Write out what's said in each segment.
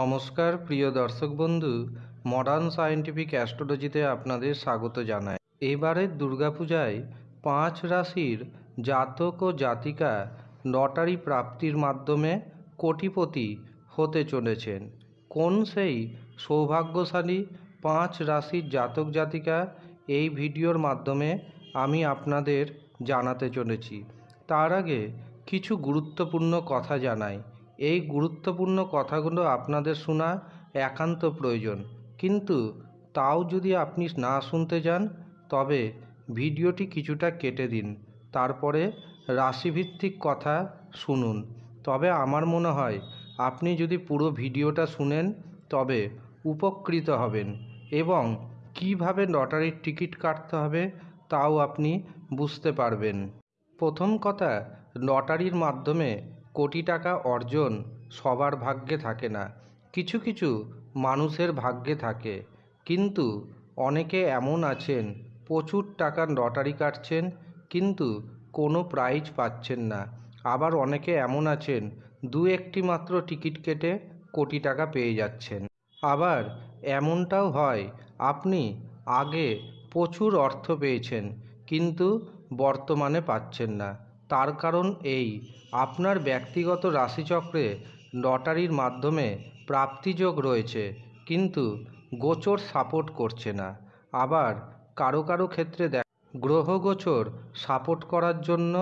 নমস্কার, প্রিয় দর্শক বন্ধু মডার্ন সায়েন্টিফিক অ্যাস্ট্রোলজিতে আপনাদের স্বাগত জানাই। এবারের দুর্গাপূজায় পাঁচ রাশির জাতক ও জাতিকা লটারি প্রাপ্তির মাধ্যমে কোটিপতি হতে চলেছেন। কোন সেই সৌভাগ্যশালী পাঁচ রাশির জাতক জাতিকা এই ভিডিওর মাধ্যমে আমি আপনাদের জানাতে চলেছি। তার আগে কিছু গুরুত্বপূর্ণ কথা জানাই। এই গুরুত্বপূর্ণ কথাগুলো আপনাদের শোনা একান্ত প্রয়োজন। কিন্তু তাও যদি আপনি না শুনতে যান, তবে ভিডিওটি কিছুটা কেটে দিন। তারপরে রাশিভিত্তিক কথা শুনুন। তবে আমার মনে হয়, আপনি যদি পুরো ভিডিওটা শুনেন, তবে উপকৃত হবেন। এবং কীভাবে লটারির টিকিট কাটতে হবে, তাও আপনি বুঝতে পারবেন। প্রথম কথা, লটারির মাধ্যমে কোটি টাকা অর্জন সবার ভাগ্যে থাকে না। কিছু কিছু মানুষের ভাগ্যে থাকে। কিন্তু অনেকে এমন আছেন, প্রচুর টাকার লটারি কাটছেন, কিন্তু কোনো প্রাইজ পাচ্ছেন না। আবার অনেকে এমন আছেন, দু একটি মাত্র টিকিট কেটে কোটি টাকা পেয়ে যাচ্ছেন। আবার এমনটাও হয়, আপনি আগে প্রচুর অর্থ পেয়েছেন, কিন্তু বর্তমানে পাচ্ছেন না। তার কারণ এই। আপনার ব্যক্তিগত রাশিচক্রে লটারির মাধ্যমে প্রাপ্তিযোগ রয়েছে, কিন্তু গোচর সাপোর্ট করছে না। আবার কারও কারও ক্ষেত্রে দেখ গ্রহ গোচর সাপোর্ট করার জন্য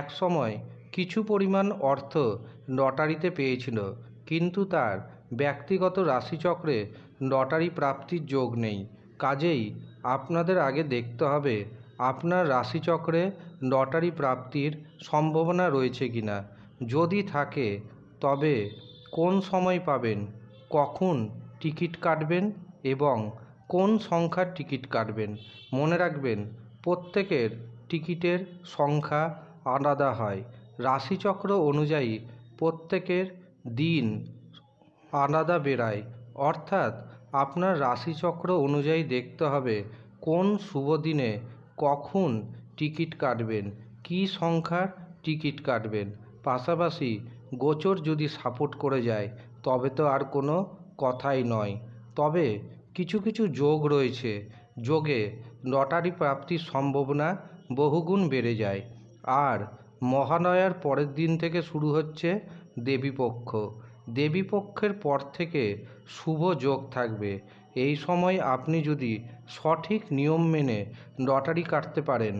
এক সময় কিছু পরিমাণ অর্থ লটারিতে পেয়েছিল, কিন্তু তার ব্যক্তিগত রাশিচক্রে লটারি প্রাপ্তির যোগ নেই। কাজেই আপনাদের আগে দেখতে হবে আপনার রাশিচক্রে লটারি প্রাপ্তির সম্ভাবনা রয়েছে কি না? যদি থাকে, তবে কোন সময় পাবেন? কখন টিকিট কাটবেন? এবং কোন সংখ্যার টিকিট কাটবেন? মনে রাখবেন, প্রত্যেকের টিকিটের সংখ্যা আলাদা হয়। রাশিচক্র অনুযায়ী প্রত্যেকের দিন আলাদা বেরায় অর্থাৎ আপনার রাশিচক্র অনুযায়ী দেখতে হবে কোন শুভ দিনে কখন টিকিট কাটবেন? কী সংখ্যার টিকিট কাটবেন? পাশাপাশি গোচর যদি সাপোর্ট করে যায়, তবে তো আর কোনো কথাই নয়। তবে কিছু কিছু যোগ রয়েছে। যোগে লটারি প্রাপ্তির সম্ভাবনা বহুগুণ বেড়ে যায়। আর মহানয়ার পরের দিন থেকে শুরু হচ্ছে দেবীপক্ষ। দেবীপক্ষের পর থেকে শুভ যোগ থাকবে। এই সময় আপনি যদি সঠিক নিয়ম মেনে লটারি কাটতে পারেন,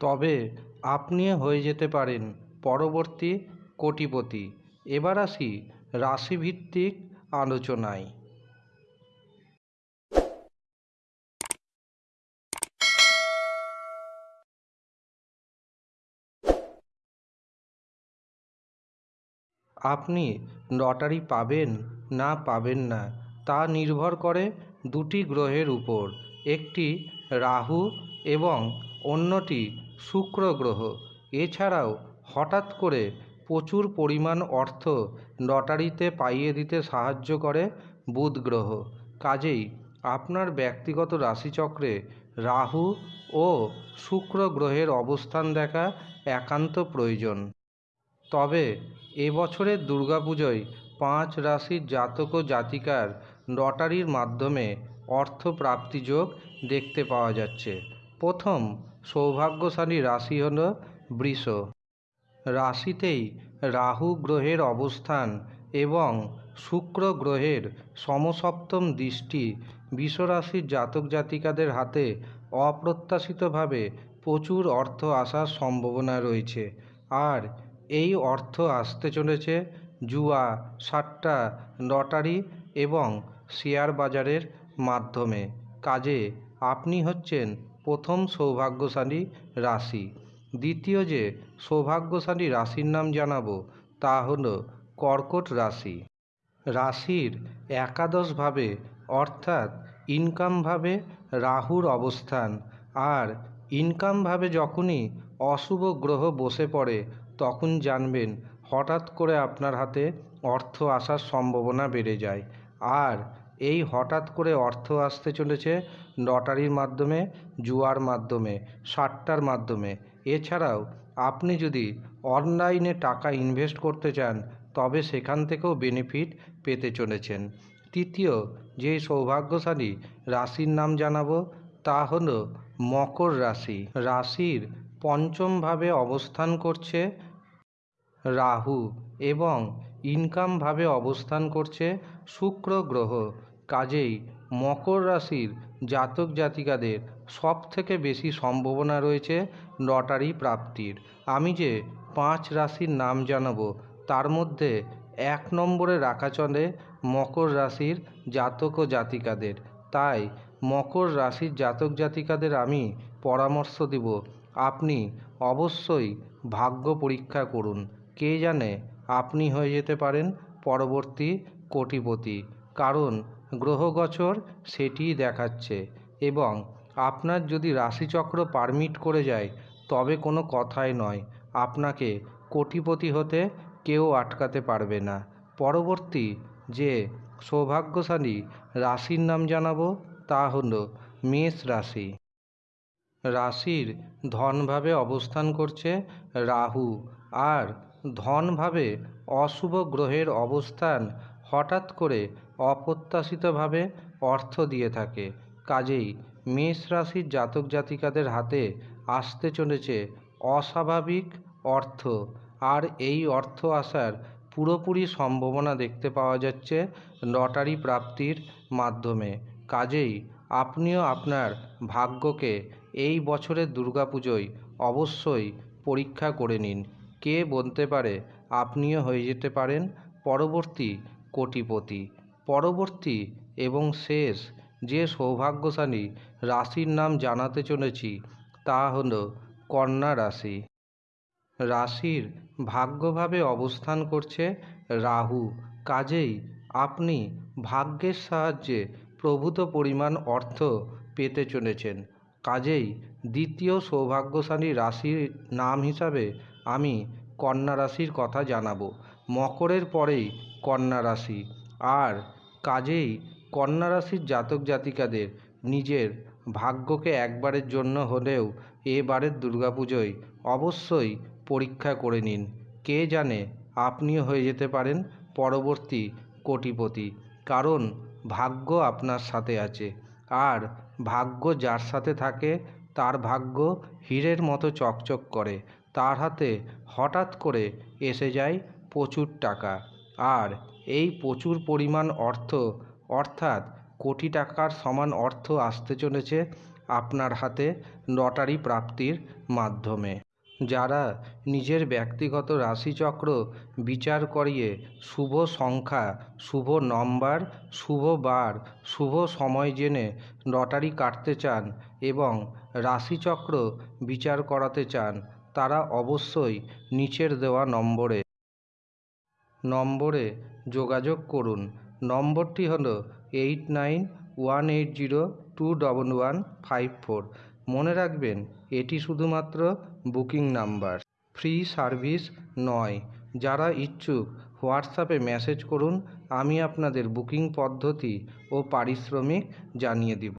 তবে আপনি হয়ে যেতে পারেন পরবর্তী কোটিপতি। এবার আসি রাশিভিত্তিক আলোচনায়। আপনি লটারি পাবেন না পাবেন না তা নির্ভর করে দুটি গ্রহের উপর, একটি রাহু এবং অন্যটি শুক্র গ্রহ। এছাড়াও হঠাৎ করে প্রচুর পরিমাণ অর্থ লটারিতে পাইয়ে দিতে সাহায্য করে বুধ গ্রহ। কাজেই আপনার ব্যক্তিগত রাশিচক্রে রাহু ও শুক্র গ্রহের অবস্থান দেখা একান্ত প্রয়োজন। তবে এবছরের দুর্গাপুজোয় পাঁচ রাশির জাতক ও জাতিকার লটারির মাধ্যমে অর্থ প্রাপ্তিযোগ দেখতে পাওয়া যাচ্ছে। প্রথম সৌভাগ্যশালী রাশি হল বৃষ। রাশিতেই রাহু গ্রহের অবস্থান এবং শুক্র গ্রহের সমসপ্তম দৃষ্টি বিশ্বরাশির জাতক জাতিকাদের হাতে অপ্রত্যাশিতভাবে প্রচুর অর্থ আসার সম্ভাবনা রয়েছে। আর এই অর্থ আসতে চলেছে জুয়া সাট্টা লটারি এবং শেয়ার বাজারের মাধ্যমে। কাজে আপনি হচ্ছেন প্রথম সৌভাগ্যশালী রাশি। দ্বিতীয় যে সৌভাগ্যশালী রাশির নাম জানাব, তা হল কর্কট রাশি। রাশির একাদশভাবে অর্থাৎ ইনকামভাবে রাহুর অবস্থান। আর ইনকামভাবে যখনই অশুভ গ্রহ বসে পড়ে, তখন জানবেন হঠাৎ করে আপনার হাতে অর্থ আসার সম্ভাবনা বেড়ে যায়। আর এই হঠাৎ করে অর্থ আসতে চলেছে লটারির মাধ্যমে, জুয়ার মাধ্যমে, সাট্টার মাধ্যমে। এছাড়াও আপনি যদি অনলাইনে টাকা ইনভেস্ট করতে চান, তবে সেখান থেকেও বেনিফিট পেতে চলেছেন। তৃতীয় যে সৌভাগ্যশালী রাশির নাম জানাব, তা হলো মকর রাশি। রাশির পঞ্চমভাবে অবস্থান করছে রাহু এবং ইনকামভাবে অবস্থান করছে শুক্র গ্রহ, কাজেই মকর রাশির জাতক জাতিকাদের সব থেকে বেশি সম্ভাবনা রয়েছে লটারি প্রাপ্তির। আমি যে পাঁচ রাশির নাম জানাব, তার মধ্যে এক নম্বরে রাখা চলে মকর রাশির জাতক ও জাতিকাদের। তাই মকর রাশির জাতক জাতিকাদের আমি পরামর্শ দিব, আপনি অবশ্যই ভাগ্য পরীক্ষা করুন। কে জানে আপনি হয়ে যেতে পারেন পরবর্তী কোটিপতি, কারণ গ্রহগোচর সেটিই দেখাচ্ছে এবং আপনার যদি রাশিচক্র পারমিট করে যায়, তবে কোনো কথাই নয়। আপনাকে কোটিপতি হতে কেউ আটকাতে পারবে না। পরবর্তী যে সৌভাগ্যশালী রাশির নাম জানাব, তা হলো মেষ রাশি। রাশির ধনভাবে অবস্থান করছে রাহু, আর ধনভাবে অশুভ গ্রহের অবস্থান হঠাৎ করে অপ্রত্যাশিতভাবে অর্থ দিয়ে থাকে। কাজেই মেষ রাশির জাতক জাতিকাদের হাতে আসতে চলেছে অস্বাভাবিক অর্থ। আর এই অর্থ আসার পুরোপুরি সম্ভাবনা দেখতে পাওয়া যাচ্ছে লটারি প্রাপ্তির মাধ্যমে। কাজেই আপনিও আপনার ভাগ্যকে এই বছরের দুর্গাপুজোয় অবশ্যই পরীক্ষা করে নিন। কে বলতে পারে আপনিও হয়ে যেতে পারেন। পরবর্তী কোটিপতি, পরবর্তী এবং শেষ যে সৌভাগ্যশালী রাশির নাম জানাতে চলেছি তা হল কন্যা রাশি। রাশির ভাগ্যভাবে অবস্থান করছে রাহু। কাজেই আপনি ভাগ্যের সাহায্যে প্রভূত পরিমাণ অর্থ পেতে চলেছেন। কাজেই দ্বিতীয় সৌভাগ্যশালী রাশির নাম হিসাবে আমি কন্যা রাশির কথা জানাব। মকরের পরেই কন্যা রাশি। আর কাজেই কন্যা রাশির জাতক জাতিকাদের নিজের ভাগ্যকে একবারের জন্য হলেও এবারের দুর্গাপুজোয় অবশ্যই পরীক্ষা করে নিন। কে জানে আপনিও হয়ে যেতে পারেন পরবর্তী কোটিপতি। কারণ ভাগ্য আপনার সাথে আছে। আর ভাগ্য যার সাথে থাকে, তার ভাগ্য হীরের মতো চকচক করে। তার হাতে হঠাৎ করে এসে যায় প্রচুর টাকা। আর এই প্রচুর পরিমাণ অর্থ, অর্থাৎ কোটি টাকার সমান অর্থ আসতে চলেছে আপনার হাতে লটারি প্রাপ্তির মাধ্যমে। যারা নিজের ব্যক্তিগত রাশিচক্র বিচার করিয়ে শুভ সংখ্যা, শুভ নম্বর, শুভ বার, শুভ সময় জেনে লটারি কাটতে চান এবং রাশিচক্র বিচার করাতে চান তারা অবশ্যই নিচের দেওয়া নম্বরে। নম্বরে যোগাযোগ করুন। নম্বরটি হলো eight nine one eight zero two double one five four. মনে রাখবেন, এটি শুধুমাত্র বুকিং নাম্বার। ফ্রি সার্ভিস নয়। যারা ইচ্ছুক, হোয়াটসঅ্যাপে মেসেজ করুন। আমি আপনাদের বুকিং পদ্ধতি ও পারিশ্রমিক জানিয়ে দিব।